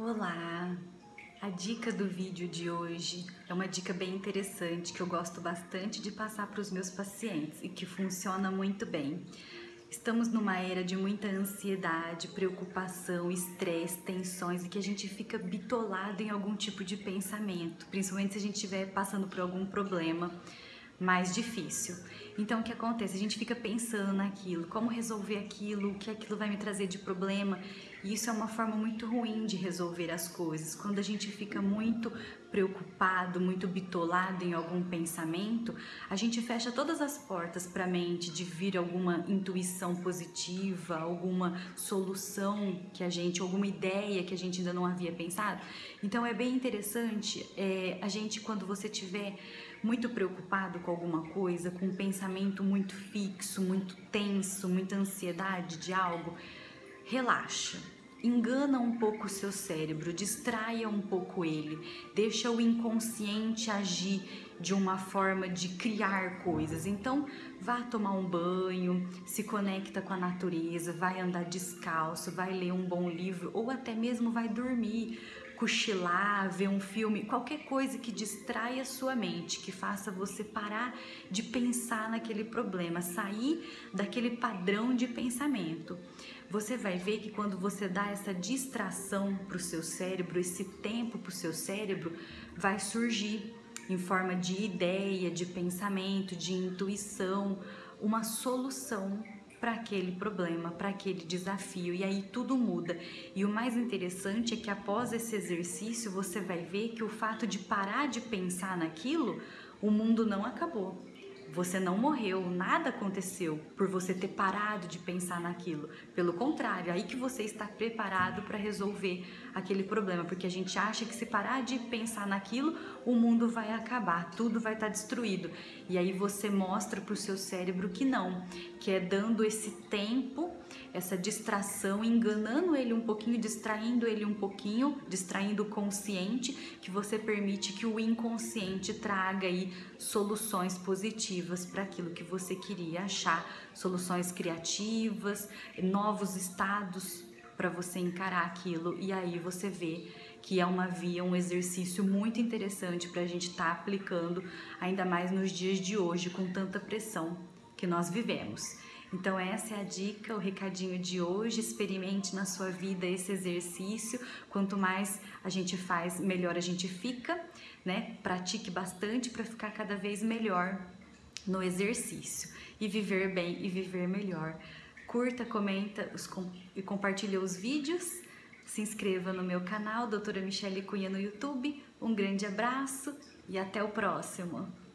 Olá! A dica do vídeo de hoje é uma dica bem interessante que eu gosto bastante de passar para os meus pacientes e que funciona muito bem. Estamos numa era de muita ansiedade, preocupação, estresse, tensões e que a gente fica bitolado em algum tipo de pensamento, principalmente se a gente estiver passando por algum problema mais difícil. Então, o que acontece? A gente fica pensando naquilo, como resolver aquilo, o que aquilo vai me trazer de problema. E isso é uma forma muito ruim de resolver as coisas. Quando a gente fica muito preocupado, muito bitolado em algum pensamento, a gente fecha todas as portas para a mente de vir alguma intuição positiva, alguma solução que a gente, alguma ideia que a gente ainda não havia pensado. Então, é bem interessante é, a gente, quando você tiver muito preocupado com alguma coisa, com um pensamento muito fixo, muito tenso, muita ansiedade de algo, relaxa. Engana um pouco o seu cérebro, distraia um pouco ele, deixa o inconsciente agir de uma forma de criar coisas. Então, vá tomar um banho, se conecta com a natureza, vai andar descalço, vai ler um bom livro ou até mesmo vai dormir cochilar, ver um filme, qualquer coisa que distraia a sua mente, que faça você parar de pensar naquele problema, sair daquele padrão de pensamento. Você vai ver que quando você dá essa distração para o seu cérebro, esse tempo para o seu cérebro, vai surgir em forma de ideia, de pensamento, de intuição, uma solução para aquele problema, para aquele desafio, e aí tudo muda. E o mais interessante é que após esse exercício você vai ver que o fato de parar de pensar naquilo, o mundo não acabou. Você não morreu, nada aconteceu por você ter parado de pensar naquilo. Pelo contrário, aí que você está preparado para resolver aquele problema, porque a gente acha que se parar de pensar naquilo, o mundo vai acabar, tudo vai estar destruído. E aí você mostra para o seu cérebro que não, que é dando esse tempo, essa distração, enganando ele um pouquinho, distraindo ele um pouquinho, distraindo o consciente, que você permite que o inconsciente traga aí soluções positivas para aquilo que você queria achar, soluções criativas, novos estados para você encarar aquilo. E aí você vê que é uma via, um exercício muito interessante para a gente estar tá aplicando, ainda mais nos dias de hoje, com tanta pressão que nós vivemos. Então essa é a dica, o recadinho de hoje. Experimente na sua vida esse exercício. Quanto mais a gente faz, melhor a gente fica, né? Pratique bastante para ficar cada vez melhor no exercício e viver bem e viver melhor curta, comenta os, e compartilha os vídeos. Se inscreva no meu canal, doutora Michele Cunha no YouTube. Um grande abraço e até o próximo!